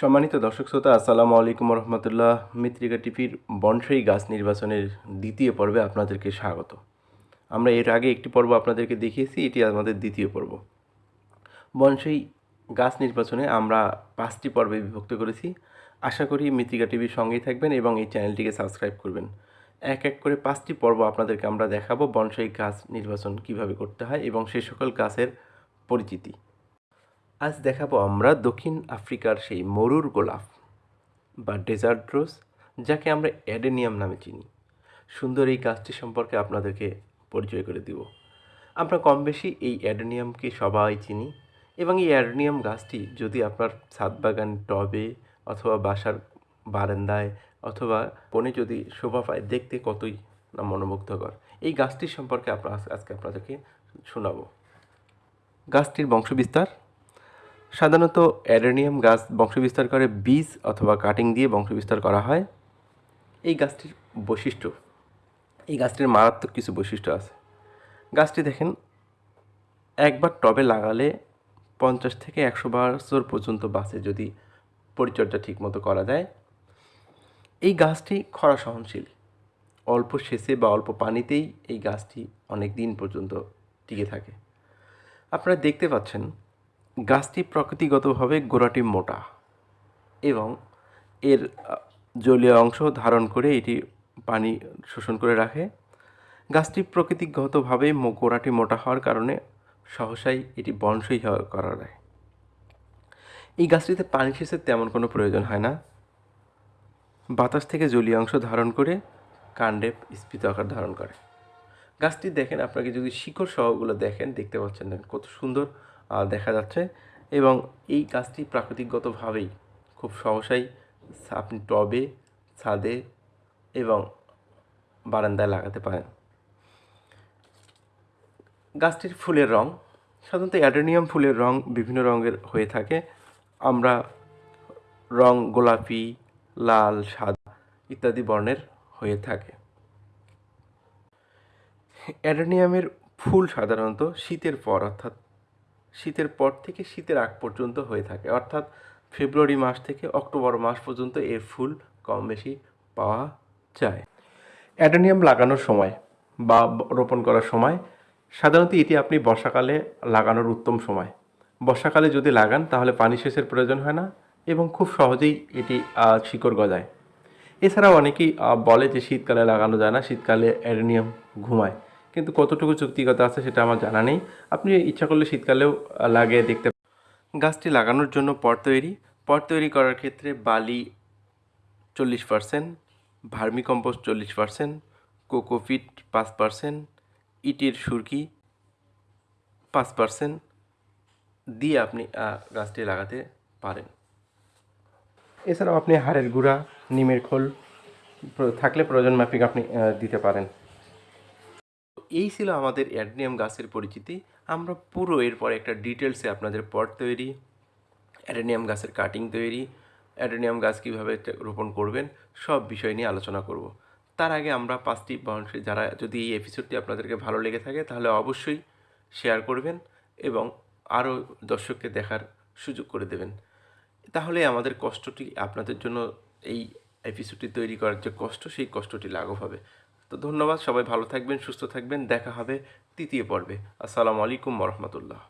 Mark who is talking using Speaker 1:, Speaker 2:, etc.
Speaker 1: সম্মানিত দর্শক শ্রোতা, আসসালামু আলাইকুম রহমতুল্লাহ মিত্রিকা টিভির বনসাই গাছ নির্বাচনের দ্বিতীয় পর্বে আপনাদেরকে স্বাগত। আমরা এর আগে একটি পর্ব আপনাদেরকে দেখিয়েছি, এটি আমাদের দ্বিতীয় পর্ব। বনসাই গাছ নির্বাচনে আমরা পাঁচটি পর্বে বিভক্ত করেছি। আশা করি মিত্রিকা টিভির সঙ্গেই থাকবেন এবং এই চ্যানেলটিকে সাবস্ক্রাইব করবেন। এক এক করে পাঁচটি পর্ব আপনাদেরকে আমরা দেখাবো, বনসাই গাছ নির্বাচন কীভাবে করতে হয় এবং সে সকল গাছের পরিচিতি। আজ দেখাবো আমরা দক্ষিণ আফ্রিকার সেই মরুর গোলাপ বা ডেজার্ট রোজ যাকে আমরা অ্যাডেনিয়াম নামে চিনি। সুন্দর এই গাছটি সম্পর্কে আপনাদেরকে পরিচয় করে দিব। আমরা কম বেশি এই অ্যাডেনিয়ামকে সবাই চিনি এবং এই অ্যাডেনিয়াম গাছটি যদি আপনার ছাদ বাগান, টবে অথবা বাসার বারান্দায় অথবা কোণে যদি শোভা পায়, দেখতে কতই না মনোমুগ্ধকর। এই গাছটির সম্পর্কে আপনার আজকে আপনাদেরকে শোনাবো। গাছটির বংশবিস্তার? সাধারণত অ্যাডেনিয়াম গাছ বংশবিস্তার করে বীজ অথবা কাটিং দিয়ে বংশবিস্তার করা হয়। এই গাছটির বৈশিষ্ট্য, এই গাছটির মারাত্মক কিছু বৈশিষ্ট্য আছে। গাছটি দেখেন, একবার টবে লাগালে পঞ্চাশ থেকে একশো বছর পর্যন্ত বাঁচে যদি পরিচর্যা ঠিকমতো করা যায়। এই গাছটি খরা সহনশীল। অল্প সেচে বা অল্প পানিতেই এই গাছটি অনেক দিন পর্যন্ত টিকে থাকে। আপনারা দেখতে পাচ্ছেন গাছটি প্রকৃতিগতভাবে গোড়াটি মোটা এবং এর জলীয় অংশ ধারণ করে এটি পানি শোষণ করে রাখে। গাছটি প্রকৃতিগতভাবে গোড়াটি মোটা হওয়ার কারণে সহসাই এটি হওয়া করা যায়। এই গাছটিতে পানি সেচের তেমন কোনো প্রয়োজন হয় না। বাতাস থেকে জলীয় অংশ ধারণ করে কাণ্ডে স্ফীত আকার ধারণ করে। গাছটি দেখেন, আপনাকে যদি শিকড় সহগুলো দেখেন, দেখতে পাচ্ছেন কত সুন্দর দেখা যাচ্ছে। এবং এই গাছটি প্রাকৃতিকগতভাবেই খুব সহসাই আপনি টবে, ছাদে এবং বারান্দায় লাগাতে পারেন। গাছটির ফুলের রং, সাধারণত অ্যাডেনিয়াম ফুলের রং বিভিন্ন রঙের হয়ে থাকে। আমরা রং গোলাপি, লাল, সাদা ইত্যাদি বর্ণের হয়ে থাকে। অ্যাডেনিয়ামের ফুল সাধারণত শীতের পর, অর্থাৎ শীতের পর থেকে শীতের আগ পর্যন্ত হয়ে থাকে। অর্থাৎ ফেব্রুয়ারি মাস থেকে অক্টোবর মাস পর্যন্ত এর ফুল কম বেশি পাওয়া যায়। অ্যাডেনিয়াম লাগানোর সময় বা রোপণ করার সময় সাধারণত এটি আপনি বর্ষাকালে লাগানোর উত্তম সময়। বর্ষাকালে যদি লাগান তাহলে পানি সেচের প্রয়োজন হয় না এবং খুব সহজেই এটি শিকড় গজায়। এছাড়াও অনেকেই বলে যে শীতকালে লাগানো যায় না, শীতকালে অ্যাডেনিয়াম ঘুমায়। কিন্তু কতটুকু যুক্তিগত আছে সেটা আমার জানা নেই। আপনি ইচ্ছা করলে শীতকালেও লাগিয়ে দেখতে গাছটি লাগানোর জন্য পট তৈরি। পট তৈরি করার ক্ষেত্রে বালি চল্লিশ পার্সেন্ট, ভার্মিকম্পোস্ট চল্লিশ পার্সেন্ট, কোকোপিট পাঁচ পার্সেন্ট, ইটের সুরকি পাঁচ পার্সেন্ট দিয়ে আপনি গাছটি লাগাতে পারেন। এছাড়াও আপনি হাড়ের গুঁড়া, নিমের খোল থাকলে প্রয়োজন মাফিক আপনি দিতে পারেন। এই ছিল আমাদের অ্যাডনিয়াম গাছের পরিচিতি। আমরা পুরো এরপর একটা ডিটেলসে আপনাদের পট তৈরি, অ্যাডেনিয়াম গাছের কাটিং তৈরি, অ্যাডেনিয়াম গাছ কীভাবে রোপণ করবেন, সব বিষয় নিয়ে আলোচনা করব। তার আগে আমরা পাঁচটি বাউন্ডারি যারা যদি এই এপিসোডটি আপনাদেরকে ভালো লেগে থাকে তাহলে অবশ্যই শেয়ার করবেন এবং আরও দর্শককে দেখার সুযোগ করে দেবেন। তাহলে আমাদের কষ্টটি আপনাদের জন্য এই এপিসোডটি তৈরি করার যে কষ্ট, সেই কষ্টটি লাঘব হবে। তো ধন্যবাদ সবাই ভালো থাকবেন সুস্থ থাকবেন দেখা হবে তৃতীয় পর্বে। আসসালামু আলাইকুম রহমতুল্লাহ।